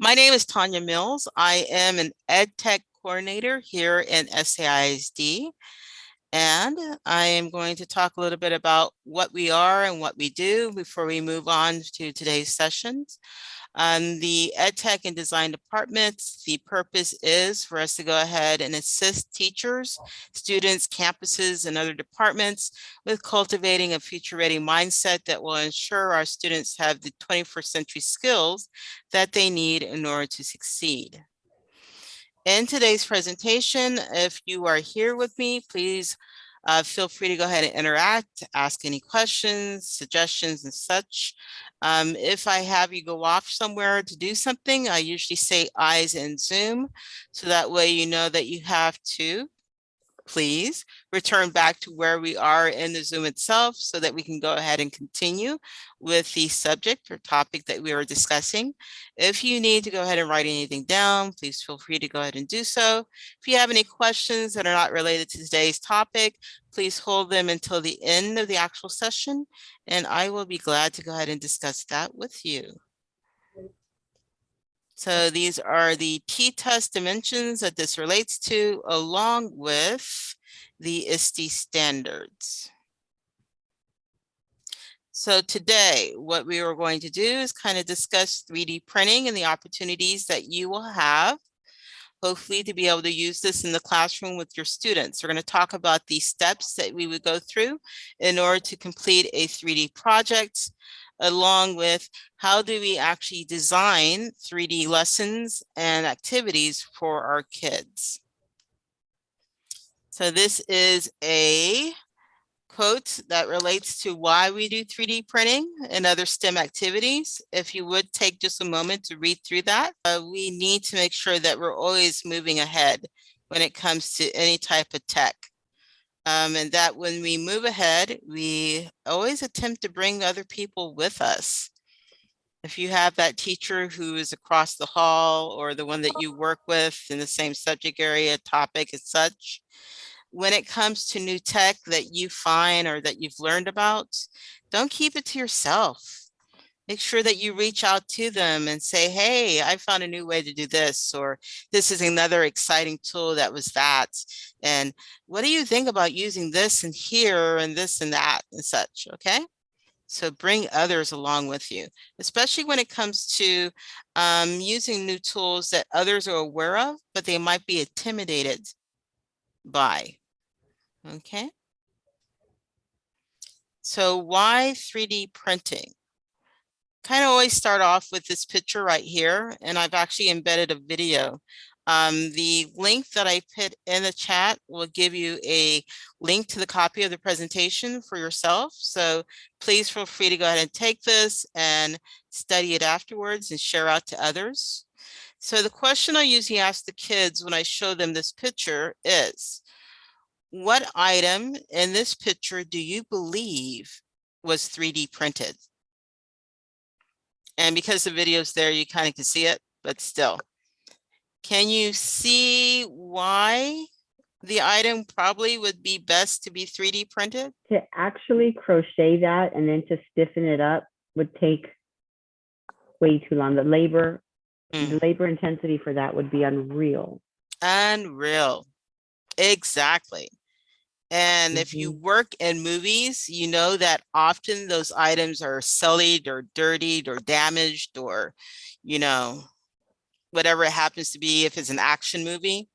My name is Tanya Mills. I am an Ed Tech coordinator here in SAISD. And I am going to talk a little bit about what we are and what we do before we move on to today's sessions. Um, the EdTech and Design departments, the purpose is for us to go ahead and assist teachers, students, campuses, and other departments with cultivating a future-ready mindset that will ensure our students have the 21st century skills that they need in order to succeed. In today's presentation, if you are here with me, please uh, feel free to go ahead and interact, ask any questions, suggestions and such. Um, if I have you go off somewhere to do something, I usually say eyes and zoom. So that way you know that you have to please return back to where we are in the Zoom itself so that we can go ahead and continue with the subject or topic that we were discussing. If you need to go ahead and write anything down, please feel free to go ahead and do so. If you have any questions that are not related to today's topic, please hold them until the end of the actual session, and I will be glad to go ahead and discuss that with you. So these are the T-TESS dimensions that this relates to along with the ISTE standards. So today, what we are going to do is kind of discuss 3D printing and the opportunities that you will have, hopefully to be able to use this in the classroom with your students. We're going to talk about the steps that we would go through in order to complete a 3D project, along with how do we actually design 3D lessons and activities for our kids. So this is a quote that relates to why we do 3D printing and other STEM activities. If you would take just a moment to read through that, uh, we need to make sure that we're always moving ahead when it comes to any type of tech. Um, and that when we move ahead, we always attempt to bring other people with us. If you have that teacher who is across the hall or the one that you work with in the same subject area, topic as such, when it comes to new tech that you find or that you've learned about, don't keep it to yourself make sure that you reach out to them and say, hey, I found a new way to do this, or this is another exciting tool that was that. And what do you think about using this and here and this and that and such, okay? So bring others along with you, especially when it comes to um, using new tools that others are aware of, but they might be intimidated by, okay? So why 3D printing? Kind of always start off with this picture right here, and I've actually embedded a video. Um, the link that I put in the chat will give you a link to the copy of the presentation for yourself. So please feel free to go ahead and take this and study it afterwards and share out to others. So the question I usually ask the kids when I show them this picture is, what item in this picture do you believe was 3D printed? And because the video's there, you kind of can see it, but still. Can you see why the item probably would be best to be 3D printed? To actually crochet that and then to stiffen it up would take way too long. The labor, mm. the labor intensity for that would be unreal. Unreal. Exactly. And mm -hmm. if you mm-hmm. work in movies, you know that often those items are sullied or dirtied or damaged or, you know, whatever it happens to be if it's an action movie.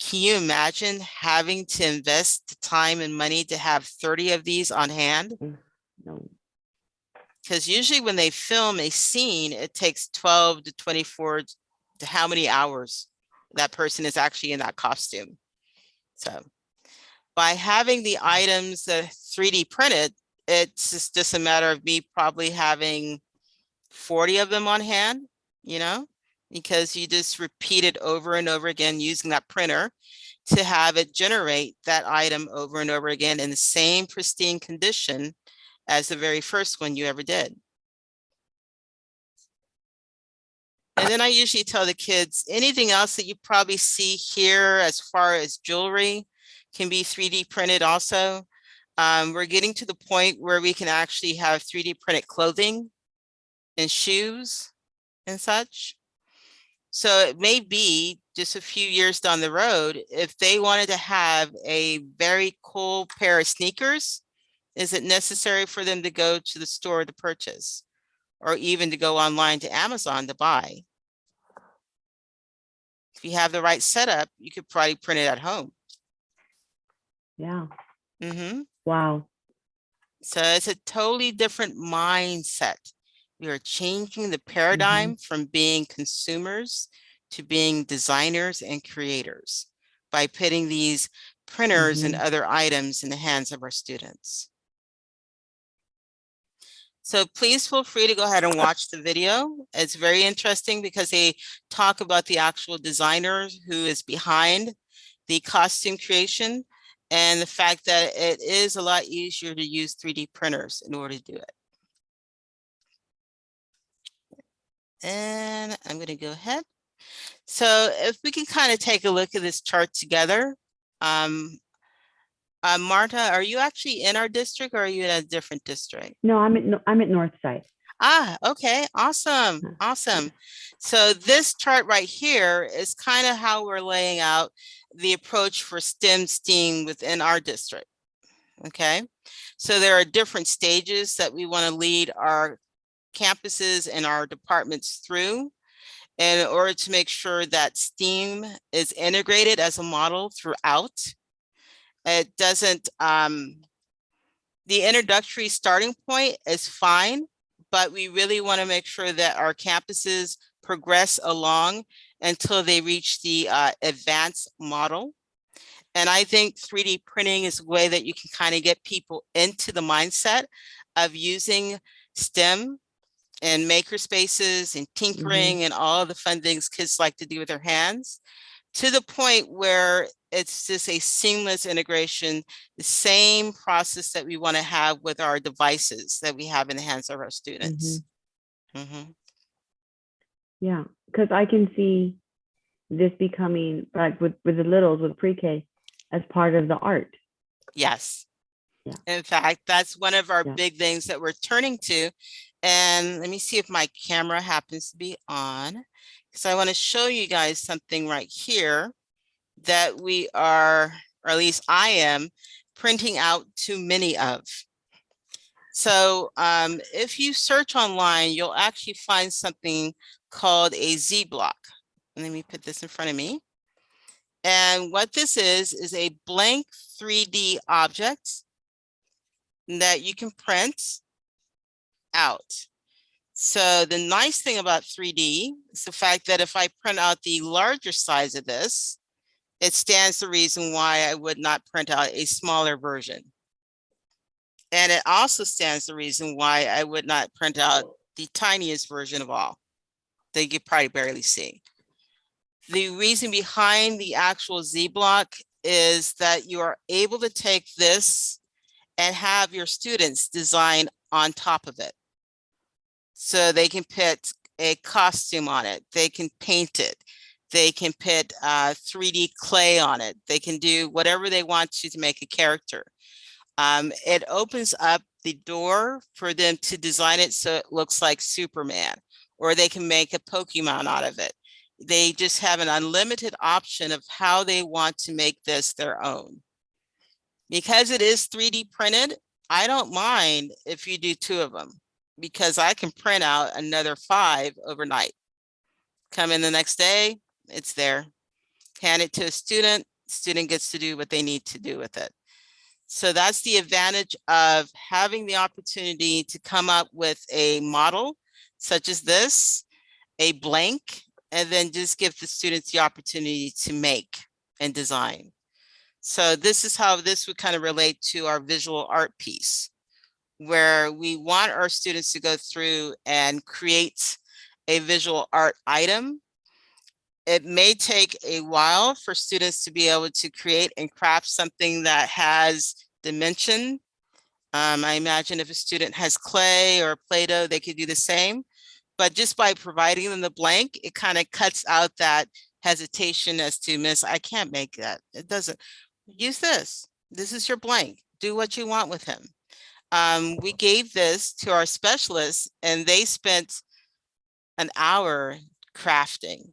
Can you imagine having to invest time and money to have 30 of these on hand? Mm, no. Because usually when they film a scene, it takes 12 to 24 to how many hours that person is actually in that costume. So by having the items that 3D printed, it's just, just a matter of me probably having 40 of them on hand, you know, because you just repeat it over and over again using that printer to have it generate that item over and over again in the same pristine condition as the very first one you ever did. And then I usually tell the kids, anything else that you probably see here as far as jewelry, can be 3D printed also. Um, we're getting to the point where we can actually have 3D printed clothing and shoes and such. So it may be just a few years down the road, if they wanted to have a very cool pair of sneakers, is it necessary for them to go to the store to purchase? Or even to go online to Amazon to buy? If you have the right setup, you could probably print it at home. Yeah. Mm -hmm. Wow. So it's a totally different mindset. We are changing the paradigm from being consumers to being designers and creators by putting these printers and other items in the hands of our students. So please feel free to go ahead and watch the video. It's very interesting because they talk about the actual designer who is behind the costume creation and the fact that it is a lot easier to use 3D printers in order to do it. And I'm going to go ahead. So if we can kind of take a look at this chart together. Um, uh, Marta, are you actually in our district or are you in a different district? No, I'm at, I'm at Northside. Ah, okay, awesome, awesome. So this chart right here is kind of how we're laying out the approach for STEM STEAM within our district. Okay, so there are different stages that we want to lead our campuses and our departments through in order to make sure that STEAM is integrated as a model throughout. It doesn't, um, the introductory starting point is fine, but we really want to make sure that our campuses progress along until they reach the uh, advanced model. And I think 3D printing is a way that you can kind of get people into the mindset of using STEM and maker spaces and tinkering and all of the fun things kids like to do with their hands to the point where it's just a seamless integration, the same process that we want to have with our devices that we have in the hands of our students. Mhm. Yeah, because I can see this becoming like with with the littles with pre-K as part of the art. Yes. Yeah. In fact, that's one of our Yeah. big things that we're turning to. And let me see if my camera happens to be on. Because I want to show you guys something right here that we are, or at least I am, printing out too many of. So um, if you search online, you'll actually find something called a Z block. And Let me put this in front of me. And what this is, is a blank 3D object that you can print out. So the nice thing about 3D is the fact that if I print out the larger size of this, it stands the reason why I would not print out a smaller version. And it also stands the reason why I would not print out the tiniest version of all that you could probably barely see. The reason behind the actual Z block is that you are able to take this and have your students design on top of it. So they can put a costume on it, they can paint it, they can put uh, 3D clay on it, they can do whatever they want to to make a character. Um, it opens up the door for them to design it so it looks like Superman, or they can make a Pokemon out of it. They just have an unlimited option of how they want to make this their own. Because it is 3D printed, I don't mind if you do two of them because I can print out another five overnight. Come in the next day, it's there. Hand it to a student, student gets to do what they need to do with it. So that's the advantage of having the opportunity to come up with a model such as this, a blank, and then just give the students the opportunity to make and design. So this is how this would kind of relate to our visual art piece, where we want our students to go through and create a visual art item. It may take a while for students to be able to create and craft something that has dimension. Um, I imagine if a student has clay or Play-Doh, they could do the same. But just by providing them the blank, it kind of cuts out that hesitation as to miss, I can't make that. It doesn't. Use this. This is your blank. Do what you want with him. Um, we gave this to our specialists and they spent an hour crafting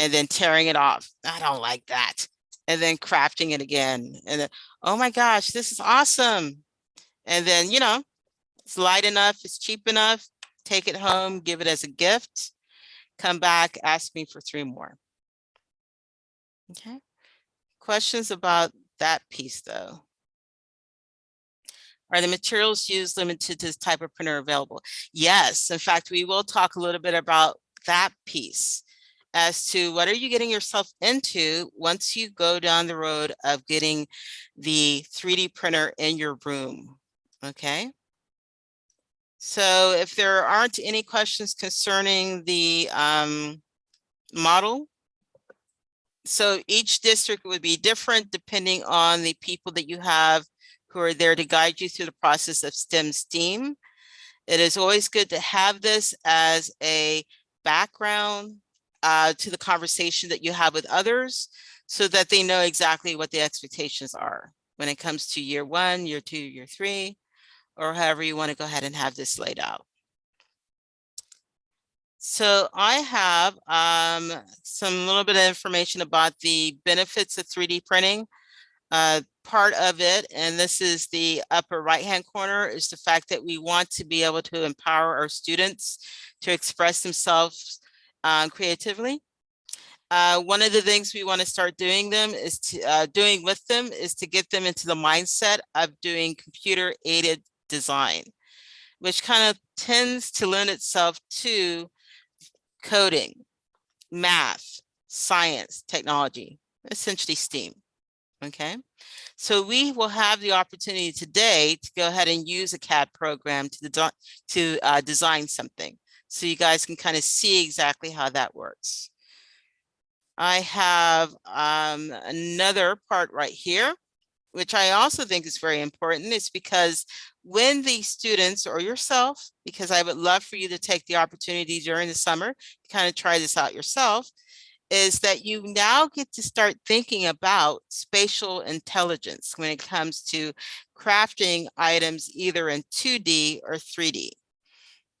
and then tearing it off. I don't like that. And then crafting it again. And then, oh my gosh, this is awesome. And then, you know, it's light enough, it's cheap enough, take it home, give it as a gift, come back, ask me for three more. Okay. Questions about that piece though? Are the materials used limited to this type of printer available? Yes, in fact, we will talk a little bit about that piece as to what are you getting yourself into once you go down the road of getting the 3D printer in your room, okay? So if there aren't any questions concerning the um, model, so each district would be different depending on the people that you have who are there to guide you through the process of STEM STEAM. It is always good to have this as a background uh, to the conversation that you have with others so that they know exactly what the expectations are when it comes to year one, year two, year three, or however you want to go ahead and have this laid out. So I have um, some little bit of information about the benefits of 3D printing. Uh, part of it, and this is the upper right-hand corner, is the fact that we want to be able to empower our students to express themselves uh, creatively. Uh, one of the things we want to start doing them is to uh, doing with them is to get them into the mindset of doing computer aided design, which kind of tends to lend itself to coding, math, science, technology, essentially STEAM. Okay, so we will have the opportunity today to go ahead and use a CAD program to, to uh, design something. So you guys can kind of see exactly how that works. I have um, another part right here, which I also think is very important. Is because when the students or yourself, because I would love for you to take the opportunity during the summer to kind of try this out yourself, is that you now get to start thinking about spatial intelligence when it comes to crafting items either in 2D or 3D.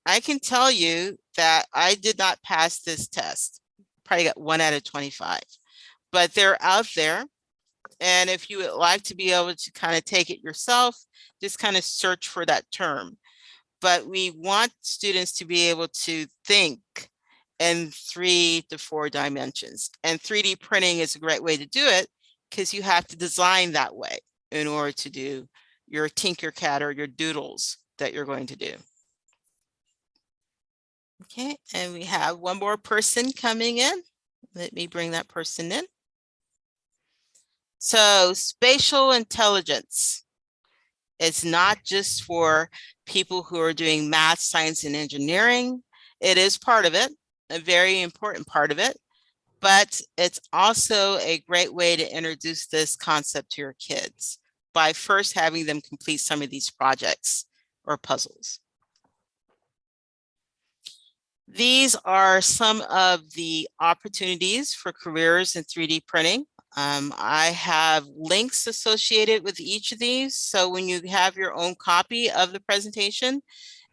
I can tell you that I did not pass this test. Probably got one out of 25, but they're out there. And if you would like to be able to kind of take it yourself, just kind of search for that term. But we want students to be able to think in three to four dimensions. And 3D printing is a great way to do it because you have to design that way in order to do your Tinkercad or your doodles that you're going to do. Okay, and we have one more person coming in. Let me bring that person in. So spatial intelligence is not just for people who are doing math, science, and engineering. It is part of it, a very important part of it, but it's also a great way to introduce this concept to your kids by first having them complete some of these projects or puzzles. These are some of the opportunities for careers in 3D printing. Um, I have links associated with each of these. So when you have your own copy of the presentation,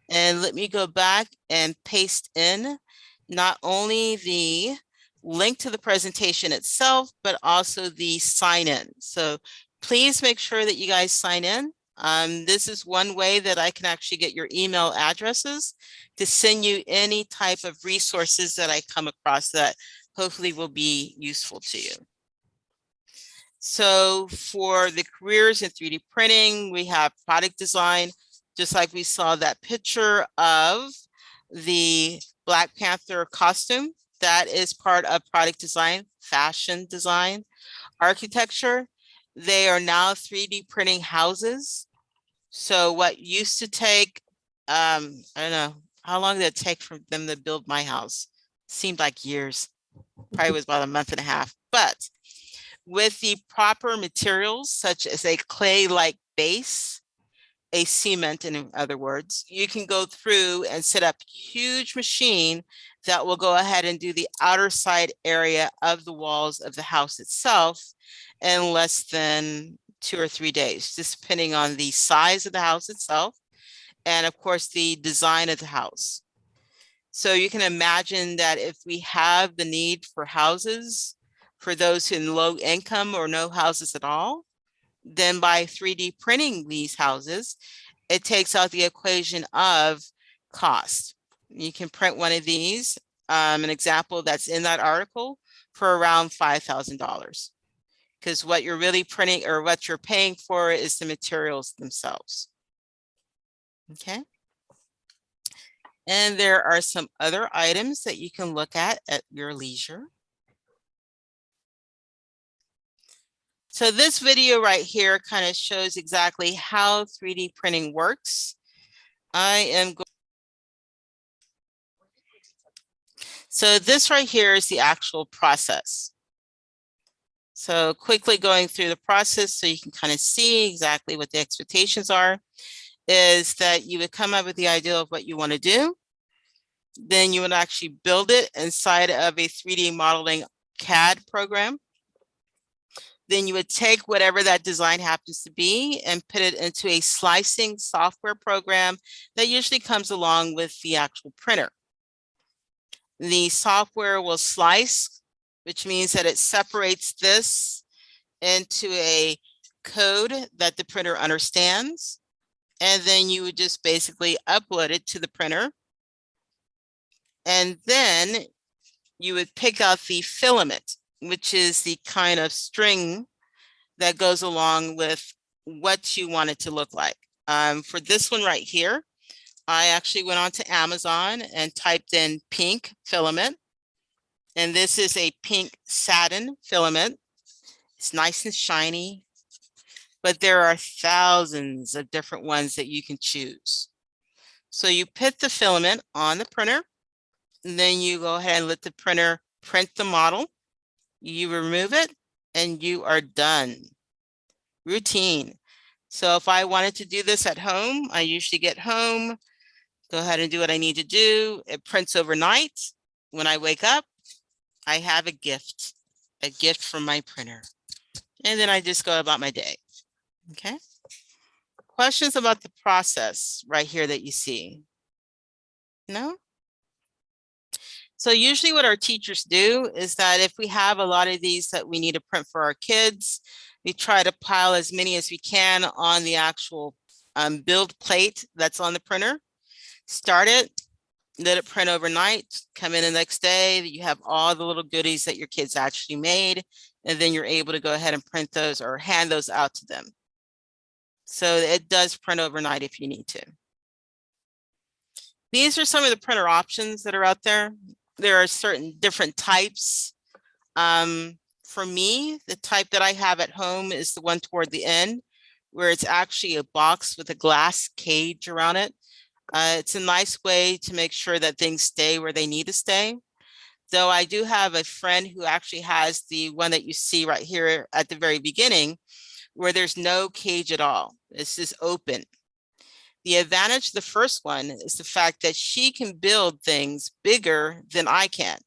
and let me go back and paste in not only the link to the presentation itself, but also the sign in. So please make sure that you guys sign in. Um, this is one way that I can actually get your email addresses to send you any type of resources that I come across that hopefully will be useful to you. So for the careers in 3D printing, we have product design, just like we saw that picture of the Black Panther costume. That is part of product design, fashion design, architecture. They are now 3D printing houses. So what used to take, um, I don't know, how long did it take for them to build my house? Seemed like years, probably was about a month and a half. But with the proper materials, such as a clay-like base, a cement in other words, you can go through and set up huge machine that will go ahead and do the outer side area of the walls of the house itself in less than two or three days, just depending on the size of the house itself and of course the design of the house. So you can imagine that if we have the need for houses for those in low income or no houses at all, then by 3D printing these houses, it takes out the equation of cost. You can print one of these, um, an example that's in that article for around $5,000. Because what you're really printing or what you're paying for is the materials themselves. Okay. And there are some other items that you can look at at your leisure. So this video right here kind of shows exactly how 3D printing works. I am going So this right here is the actual process. So quickly going through the process so you can kind of see exactly what the expectations are is that you would come up with the idea of what you want to do. Then you would actually build it inside of a 3D modeling CAD program. Then you would take whatever that design happens to be and put it into a slicing software program that usually comes along with the actual printer. The software will slice, which means that it separates this into a code that the printer understands. And then you would just basically upload it to the printer. And then you would pick out the filament, which is the kind of string that goes along with what you want it to look like. Um, for this one right here, I actually went on to Amazon and typed in pink filament. And this is a pink satin filament. It's nice and shiny, but there are thousands of different ones that you can choose. So you put the filament on the printer, and then you go ahead and let the printer print the model. You remove it and you are done. Routine. So if I wanted to do this at home, I usually get home, go ahead and do what I need to do. It prints overnight. When I wake up, I have a gift, a gift from my printer. And then I just go about my day. Okay. Questions about the process right here that you see? No? So usually what our teachers do is that if we have a lot of these that we need to print for our kids, we try to pile as many as we can on the actual um, build plate that's on the printer start it, let it print overnight, come in the next day, you have all the little goodies that your kids actually made, and then you're able to go ahead and print those or hand those out to them. So it does print overnight if you need to. These are some of the printer options that are out there. There are certain different types. Um, for me, the type that I have at home is the one toward the end, where it's actually a box with a glass cage around it. Uh, it's a nice way to make sure that things stay where they need to stay. Though I do have a friend who actually has the one that you see right here at the very beginning, where there's no cage at all. It's just open. The advantage of the first one is the fact that she can build things bigger than I can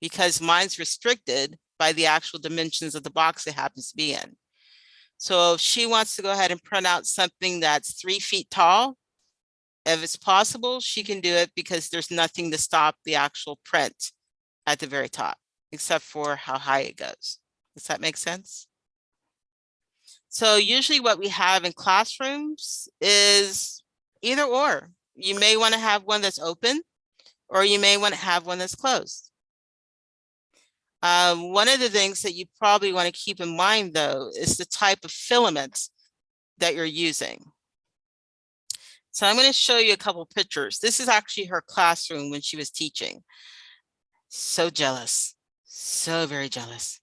because mine's restricted by the actual dimensions of the box it happens to be in. So if she wants to go ahead and print out something that's three feet tall, if it's possible, she can do it because there's nothing to stop the actual print at the very top, except for how high it goes. Does that make sense? So usually what we have in classrooms is either or. You may want to have one that's open or you may want to have one that's closed. Um, one of the things that you probably want to keep in mind though is the type of filament that you're using. So I'm going to show you a couple pictures. This is actually her classroom when she was teaching. So jealous, so very jealous.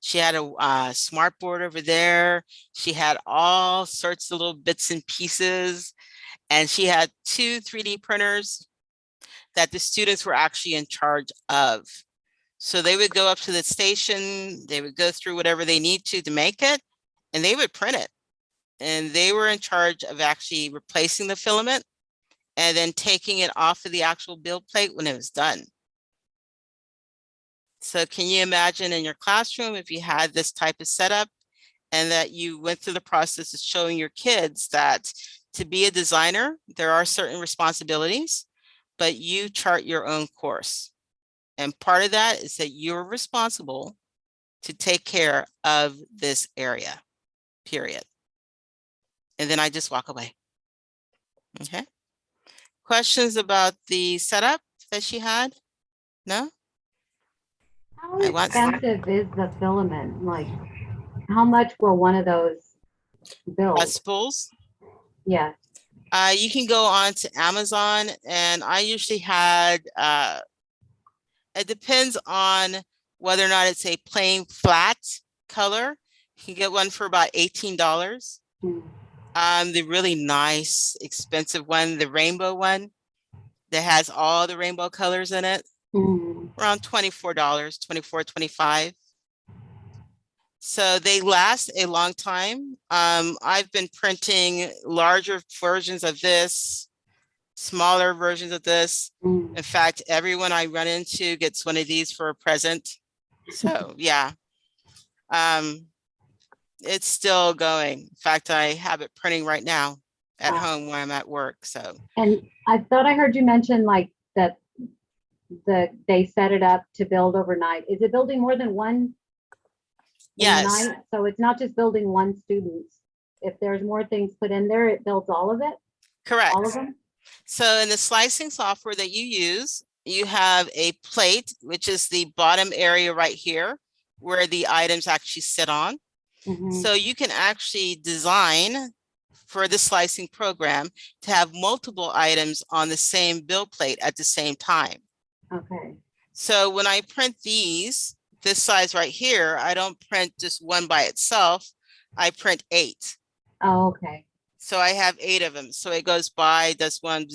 She had a uh, smart board over there. She had all sorts of little bits and pieces. And she had two 3D printers that the students were actually in charge of. So they would go up to the station, they would go through whatever they need to to make it, and they would print it and they were in charge of actually replacing the filament and then taking it off of the actual build plate when it was done. So can you imagine in your classroom if you had this type of setup and that you went through the process of showing your kids that to be a designer, there are certain responsibilities, but you chart your own course. And part of that is that you're responsible to take care of this area, period. And then I just walk away. Okay. Questions about the setup that she had? No? How expensive is the filament? Like, how much will one of those build? Uh, spools? Yeah, Uh, you can go on to Amazon and I usually had, uh, it depends on whether or not it's a plain flat color. You can get one for about eighteen dollars. Mm. Um, the really nice, expensive one, the rainbow one that has all the rainbow colors in it, around twenty-four dollars, 24 25 So they last a long time. Um, I've been printing larger versions of this, smaller versions of this. In fact, everyone I run into gets one of these for a present. So, yeah. Um, it's still going. In fact, I have it printing right now at Wow. home when I'm at work. So, And I thought I heard you mention like that the, they set it up to build overnight. Is it building more than one? yes, overnight? So it's not just building one student. If there's more things put in there, it builds all of it, correct. all of them? So in the slicing software that you use, you have a plate, which is the bottom area right here where the items actually sit on. Mhm. So you can actually design for the slicing program to have multiple items on the same build plate at the same time. Okay, So when I print these, this size right here, I don't print just one by itself. I print eight. oh, okay, So I have eight of them. So it goes by, does one,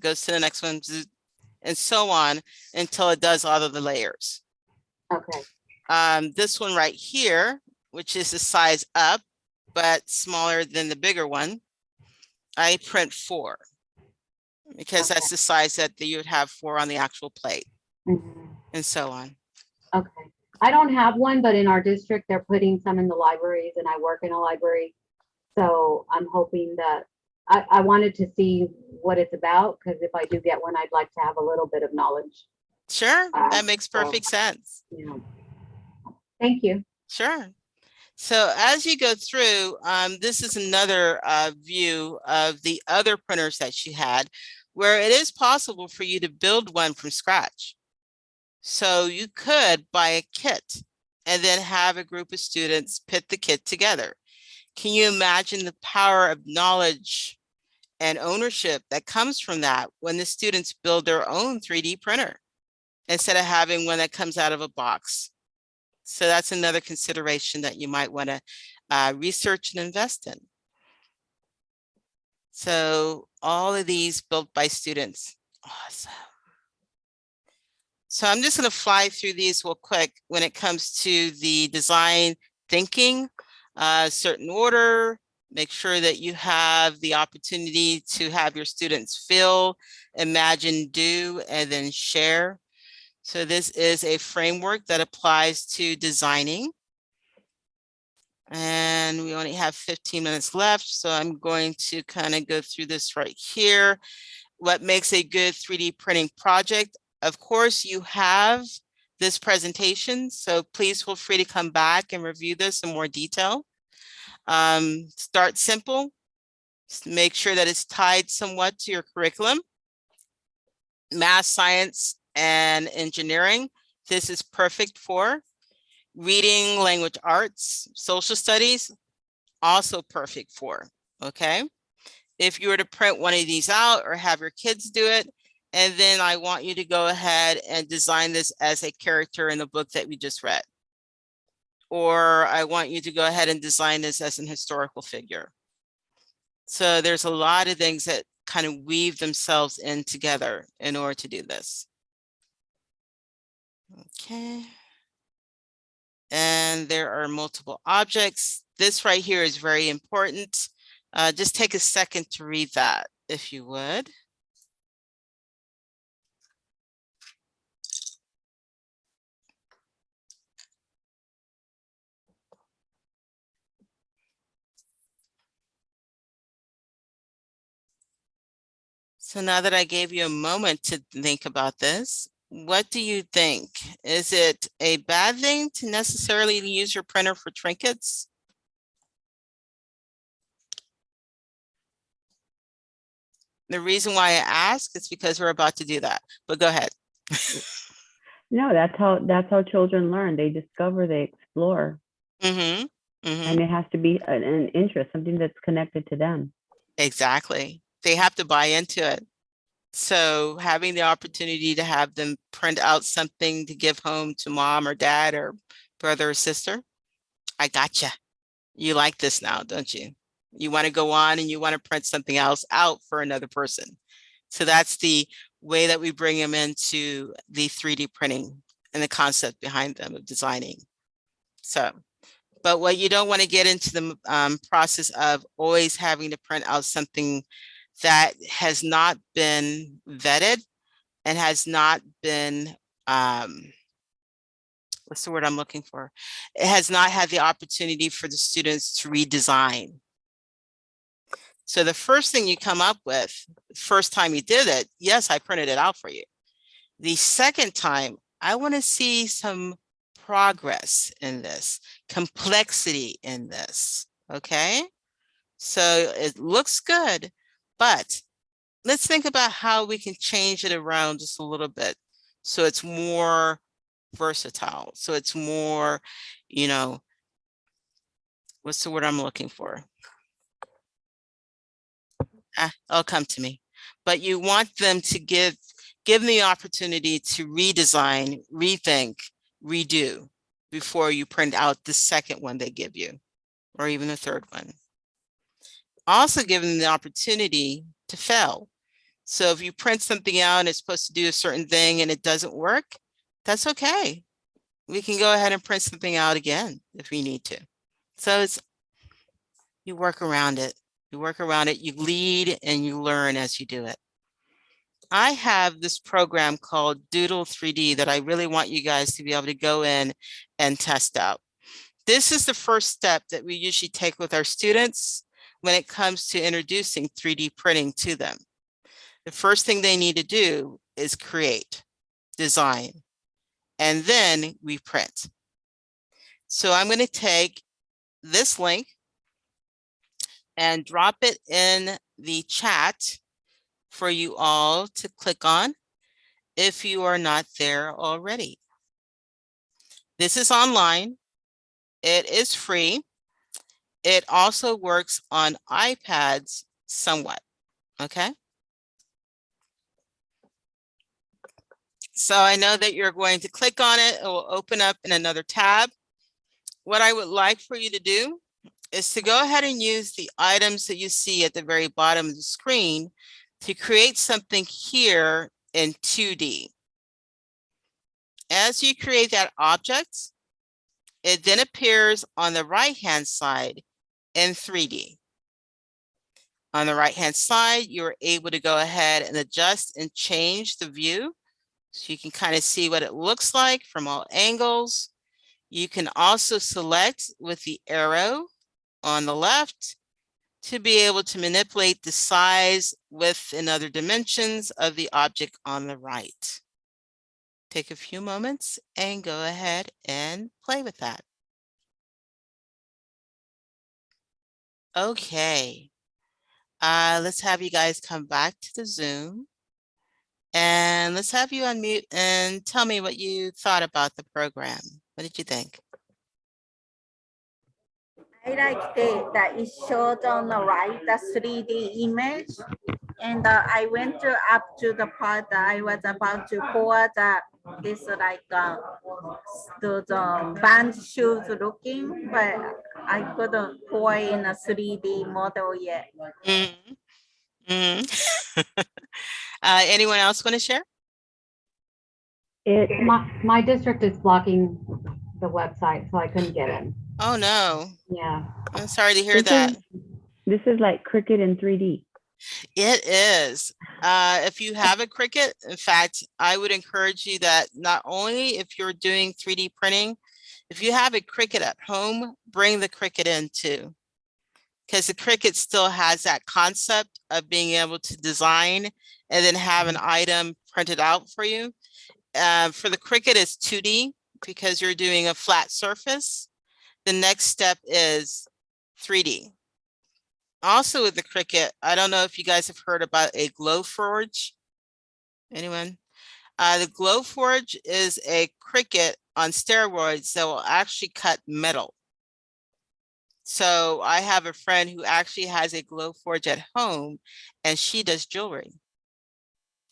goes to the next one, and so on until it does all of the layers. okay, Um, this one right here, which is the size up, but smaller than the bigger one, I print four. Because that's the size that you would have four on the actual plate Mhm. and so on. okay. I don't have one, but in our district, they're putting some in the libraries and I work in a library. So I'm hoping that, I, I wanted to see what it's about, because if I do get one, I'd like to have a little bit of knowledge, Sure, that Um, makes so- perfect sense. you know. Thank you. Sure. So as you go through, um, this is another uh, view of the other printers that she had, where it is possible for you to build one from scratch. So you could buy a kit and then have a group of students put the kit together. Can you imagine the power of knowledge and ownership that comes from that when the students build their own 3D printer instead of having one that comes out of a box? So that's another consideration that you might want to uh, research and invest in. So all of these built by students. Awesome. So I'm just going to fly through these real quick when it comes to the design thinking, uh, certain order, make sure that you have the opportunity to have your students feel, imagine, do, and then share. So this is a framework that applies to designing. And we only have 15 minutes left, so I'm going to kind of go through this right here. What makes a good 3D printing project? Of course, you have this presentation, so please feel free to come back and review this in more detail. Um, start simple. Make sure that it's tied somewhat to your curriculum. Math, science, and engineering. This is perfect for reading, language arts, social studies, also perfect for, okay? If you were to print one of these out or have your kids do it, and then I want you to go ahead and design this as a character in the book that we just read. Or I want you to go ahead and design this as an historical figure. So there's a lot of things that kind of weave themselves in together in order to do this. Okay. And there are multiple objects. This right here is very important. Uh, just take a second to read that if you would. So now that I gave you a moment to think about this, what do you think? Is it a bad thing to necessarily use your printer for trinkets? The reason why I ask is because we're about to do that, but go ahead. No, that's how, that's how children learn. They discover, they explore. Mm-hmm, mm-hmm, And it has to be an, an interest, something that's connected to them. exactly. They have to buy into it. So having the opportunity to have them print out something to give home to mom or dad or brother or sister, I gotcha. You like this now, don't you? You want to go on and you want to print something else out for another person. So that's the way that we bring them into the 3D printing and the concept behind them of designing. So, but what you don't want to get into the um, process of always having to print out something that has not been vetted and has not been, um, what's the word I'm looking for? It has not had the opportunity for the students to redesign. So the first thing you come up with, first time you did it, yes, I printed it out for you. The second time, I want to see some progress in this, complexity in this, okay? So it looks good, but let's think about how we can change it around just a little bit. So it's more versatile. So it's more, you know, what's the word I'm looking for? Ah, it'll come to me. But you want them to give, give them the opportunity to redesign, rethink, redo before you print out the second one they give you, or even the third one. Also give them the opportunity to fail. So if you print something out and it's supposed to do a certain thing and it doesn't work, that's okay. We can go ahead and print something out again if we need to. So it's, you work around it. You work around it, you lead and you learn as you do it. I have this program called Doodle 3D that I really want you guys to be able to go in and test out. This is the first step that we usually take with our students when it comes to introducing 3D printing to them. The first thing they need to do is create, design, and then we print. So I'm going to take this link and drop it in the chat for you all to click on if you are not there already. This is online. It is free. It also works on iPads somewhat, okay? So I know that you're going to click on it. It will open up in another tab. What I would like for you to do is to go ahead and use the items that you see at the very bottom of the screen to create something here in 2D. As you create that object, it then appears on the right-hand side in 3D. On the right-hand side, you're able to go ahead and adjust and change the view. So you can kind of see what it looks like from all angles. You can also select with the arrow on the left to be able to manipulate the size, width, and other dimensions of the object on the right. Take a few moments and go ahead and play with that. Okay. Uh, let's have you guys come back to the Zoom. And let's have you unmute and tell me what you thought about the program. What did you think? I like the, that it showed on the right, the 3D image. And uh, I went to up to the part that I was about to pour the, this like, uh, those uh, band shoes looking, but I couldn't pour in a 3D model yet. Mhm. Mhm. Uh, anyone else want to share? It, My, my district is blocking the website, so I couldn't get in. Oh, no. Yeah. I'm sorry to hear This that. is- this is like Cricut in 3D. It is. Uh, if you have a Cricut, in fact, I would encourage you that not only if you're doing 3D printing, if you have a Cricut at home, bring the Cricut in too. Because the Cricut still has that concept of being able to design and then have an item printed out for you. Uh, for the Cricut, it's 2D because you're doing a flat surface. The next step is 3D. Also with the Cricut, I don't know if you guys have heard about a Glowforge. Anyone? Uh, the Glowforge is a Cricut on steroids that will actually cut metal. So I have a friend who actually has a Glowforge at home and she does jewelry.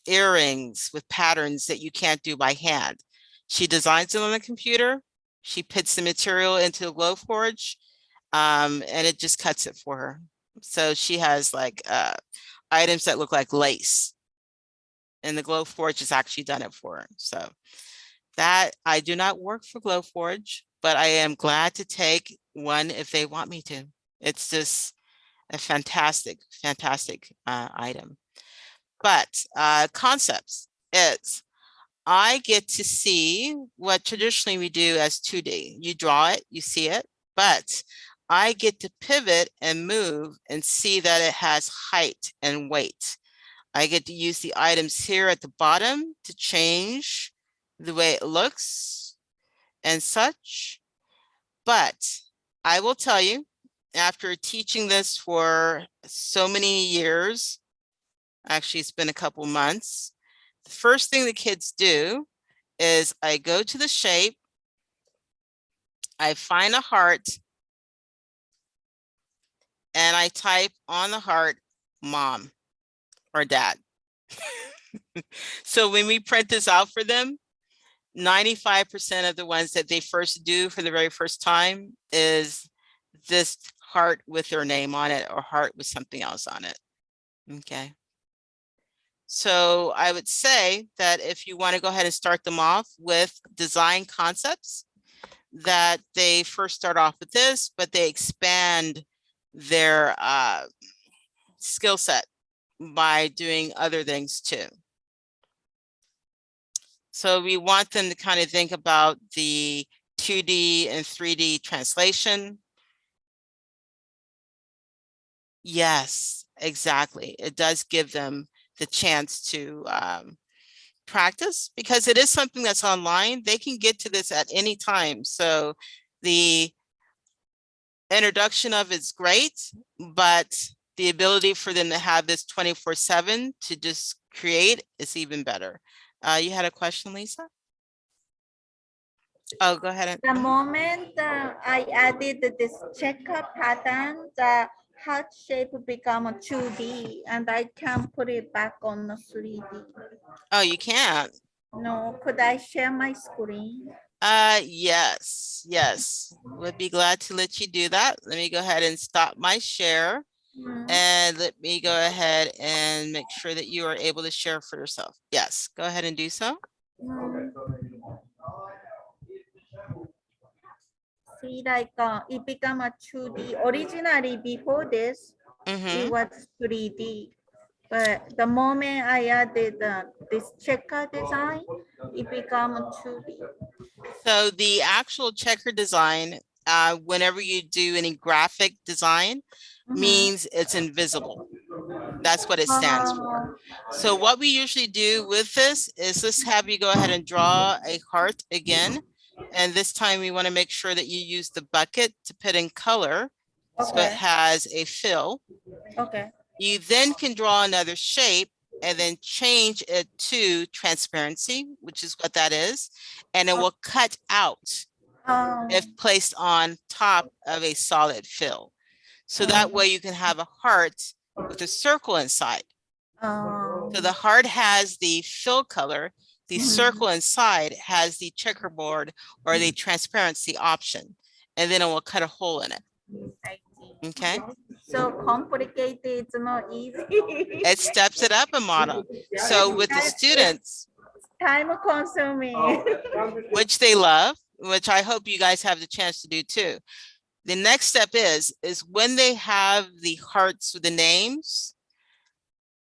Earrings with patterns that you can't do by hand. She designs it on the computer. She puts the material into a Glowforge um, and it just cuts it for her. So she has like uh, items that look like lace. And the Glowforge has actually done it for her. So that I do not work for Glowforge, but I am glad to take one if they want me to. It's just a fantastic, fantastic uh, item. But uh, concepts is I get to see what traditionally we do as 2D. You draw it, you see it, but I get to pivot and move and see that it has height and weight. I get to use the items here at the bottom to change the way it looks and such. But I will tell you, after teaching this for so many years, actually it's been a couple months, first thing the kids do is I go to the shape, I find a heart, and I type on the heart, mom or dad. so when we print this out for them, 95% of the ones that they first do for the very first time is this heart with their name on it or heart with something else on it. Okay. So I would say that if you want to go ahead and start them off with design concepts, that they first start off with this, but they expand their uh, skill set by doing other things too. So we want them to kind of think about the 2D and 3D translation. Yes, exactly. It does give them the chance to um, practice because it is something that's online. They can get to this at any time. So the introduction of it's great, but the ability for them to have this 24 seven to just create is even better. Uh, you had a question, Lisa? Oh, go ahead. The moment uh, I added this checker pattern, heart shape become a 2D and I can't put it back on the 3D. Oh, you can't. No, could I share my screen? Uh, yes, yes. Would be glad to let you do that. Let me go ahead and stop my share Hmm, and let me go ahead and make sure that you are able to share for yourself. Yes, go ahead and do so. hmm. See, like uh, it become a 2D. Originally, before this, Mhm. it was 3D. But the moment I added uh, this checker design, it become a 2D. So the actual checker design, uh, whenever you do any graphic design, Mhm. means it's invisible. That's what it stands for. So what we usually do with this is just have you go ahead and draw a heart again. And this time we want to make sure that you use the bucket to put in color. So it has a fill. okay. You then can draw another shape and then change it to transparency, which is what that is. And it will cut out Um, if placed on top of a solid fill. So that way you can have a heart with a circle inside. um, So the heart has the fill color, the Mhm. circle inside has the checkerboard or the transparency option. And then it will cut a hole in it, I see. okay? So complicated, it's not easy. It steps it up a model. So with the students, Time consuming. which they love, which I hope you guys have the chance to do too. The next step is, is when they have the hearts with the names,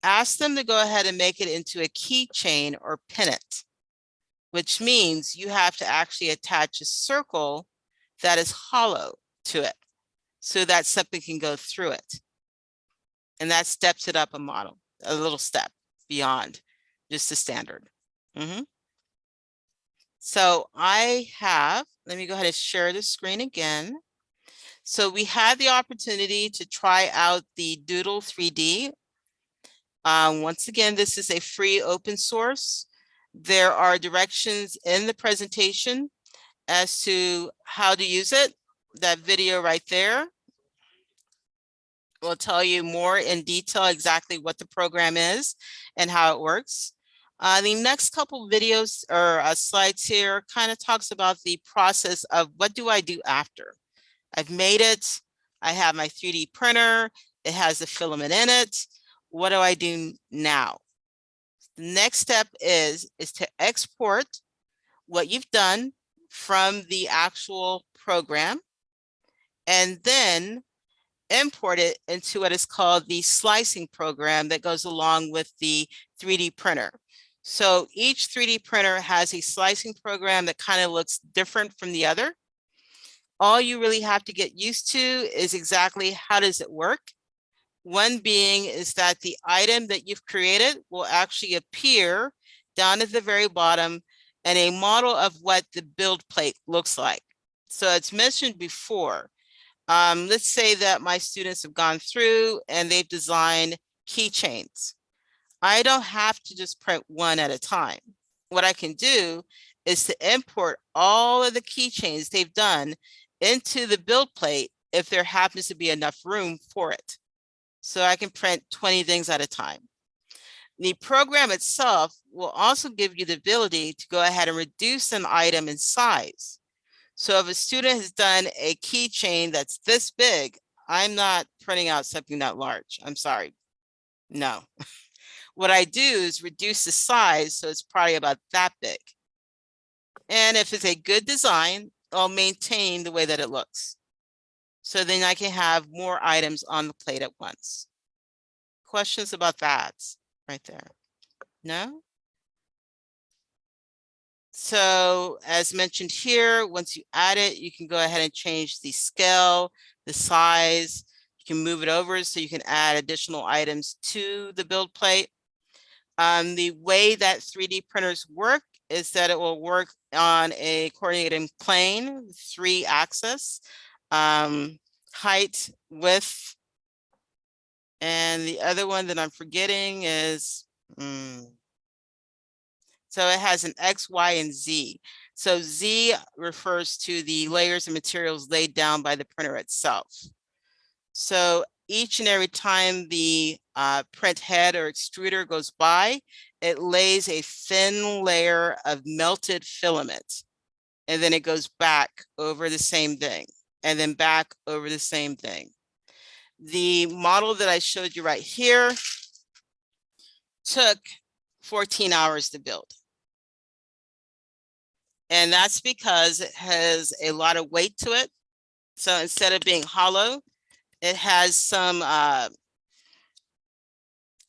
ask them to go ahead and make it into a keychain or pin it, which means you have to actually attach a circle that is hollow to it so that something can go through it. And that steps it up a model, a little step. beyond just the standard. Mhm. So I have, let me go ahead and share the screen again. So we had the opportunity to try out the Doodle 3D. Um, once again, this is a free open source. There are directions in the presentation as to how to use it. That video right there will tell you more in detail exactly what the program is and how it works. Uh, the next couple videos or uh, slides here kind of talks about the process of what do I do after? I've made it. I have my 3D printer. It has the filament in it. What do I do now? The next step is, is to export what you've done from the actual program and then import it into what is called the slicing program that goes along with the 3D printer. So each 3D printer has a slicing program that kind of looks different from the other. All you really have to get used to is exactly how does it work. One being is that the item that you've created will actually appear down at the very bottom and a model of what the build plate looks like. So it's mentioned before. Um, let's say that my students have gone through and they've designed keychains. I don't have to just print one at a time. What I can do is to import all of the keychains they've done into the build plate if there happens to be enough room for it. So I can print 20 things at a time. The program itself will also give you the ability to go ahead and reduce an item in size. So if a student has done a keychain that's this big, I'm not printing out something that large. I'm sorry. No. what I do is reduce the size so it's probably about that big. And if it's a good design, I'll maintain the way that it looks. So then I can have more items on the plate at once. Questions about that right there? No? So as mentioned here, once you add it, you can go ahead and change the scale, the size. You can move it over so you can add additional items to the build plate. Um, the way that 3D printers work is that it will work on a coordinating plane, three axis, um, height, width, and the other one that I'm forgetting is, mm, so it has an X, Y, and Z. So Z refers to the layers of materials laid down by the printer itself. So each and every time the uh, print head or extruder goes by, it lays a thin layer of melted filament. And then it goes back over the same thing and then back over the same thing. The model that I showed you right here took 14 hours to build. And that's because it has a lot of weight to it. So instead of being hollow, it has some, uh,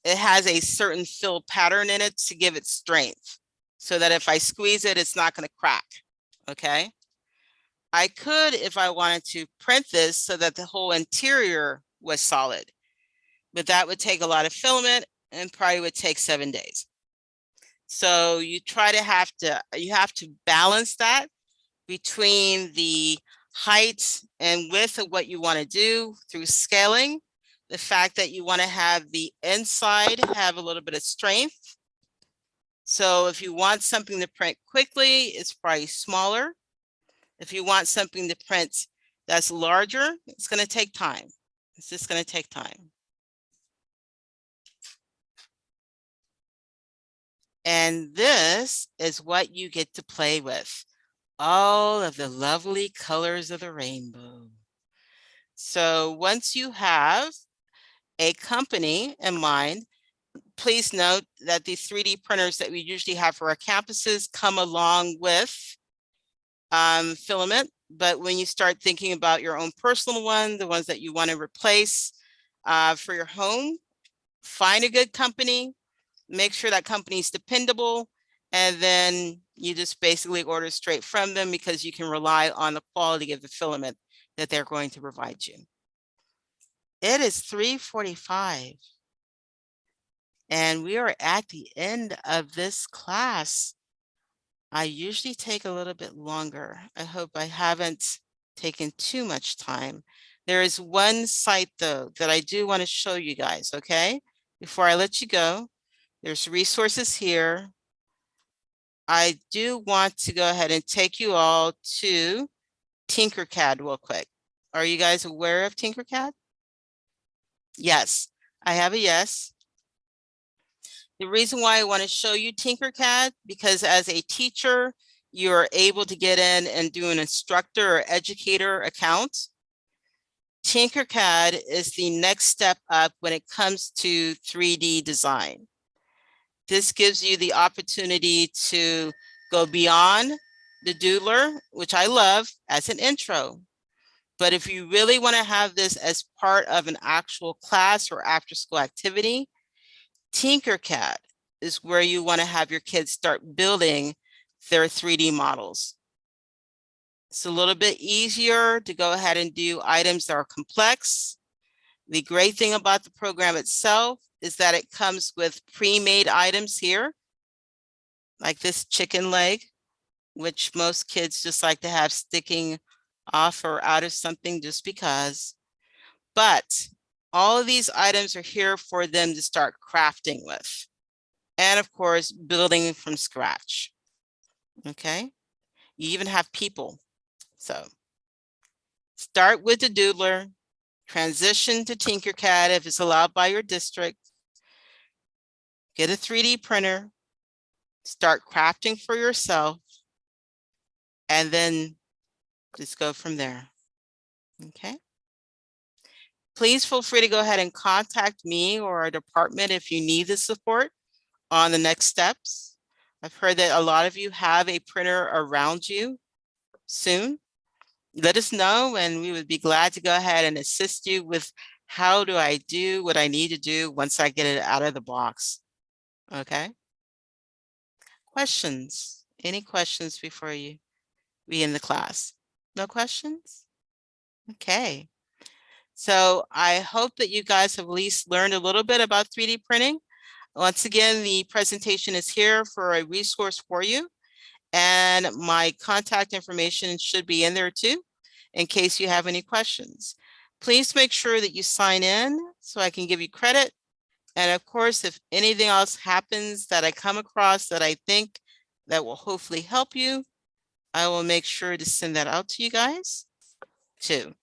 it has a certain fill pattern in it to give it strength so that if I squeeze it, it's not going to crack. Okay. I could, if I wanted to print this so that the whole interior was solid, but that would take a lot of filament and probably would take seven days. So you try to have to, you have to balance that between the height and width of what you want to do through scaling. The fact that you want to have the inside have a little bit of strength. So if you want something to print quickly, it's probably smaller. If you want something to print that's larger, it's going to take time. It's just going to take time. And this is what you get to play with. All of the lovely colors of the rainbow. So once you have a company in mind, please note that these 3D printers that we usually have for our campuses come along with um, filament. But when you start thinking about your own personal one, the ones that you want to replace uh, for your home, find a good company, make sure that company is dependable, and then you just basically order straight from them because you can rely on the quality of the filament that they're going to provide you. It is 345. And we are at the end of this class. I usually take a little bit longer. I hope I haven't taken too much time. There is one site though that I do want to show you guys, okay? Before I let you go, there's resources here. I do want to go ahead and take you all to Tinkercad real quick. Are you guys aware of Tinkercad? Yes, I have a yes. The reason why I want to show you Tinkercad, because as a teacher, you're able to get in and do an instructor or educator account. Tinkercad is the next step up when it comes to 3D design. This gives you the opportunity to go beyond the doodler, which I love as an intro. But if you really want to have this as part of an actual class or after school activity, Tinkercad is where you want to have your kids start building their 3D models. It's a little bit easier to go ahead and do items that are complex. The great thing about the program itself is that it comes with pre-made items here, like this chicken leg, which most kids just like to have sticking off or out of something just because. But all of these items are here for them to start crafting with. And of course, building from scratch. Okay, you even have people. So start with the doodler, transition to Tinkercad if it's allowed by your district. Get a 3D printer, start crafting for yourself, and then just go from there. Okay. Please feel free to go ahead and contact me or our department if you need the support on the next steps. I've heard that a lot of you have a printer around you soon. Let us know and we would be glad to go ahead and assist you with how do I do what I need to do once I get it out of the box. Okay. Questions? Any questions before you be in the class? No questions? Okay. So I hope that you guys have at least learned a little bit about 3D printing. Once again, the presentation is here for a resource for you. And my contact information should be in there too, in case you have any questions. Please make sure that you sign in so I can give you credit. And of course, if anything else happens that I come across that I think that will hopefully help you, I will make sure to send that out to you guys too.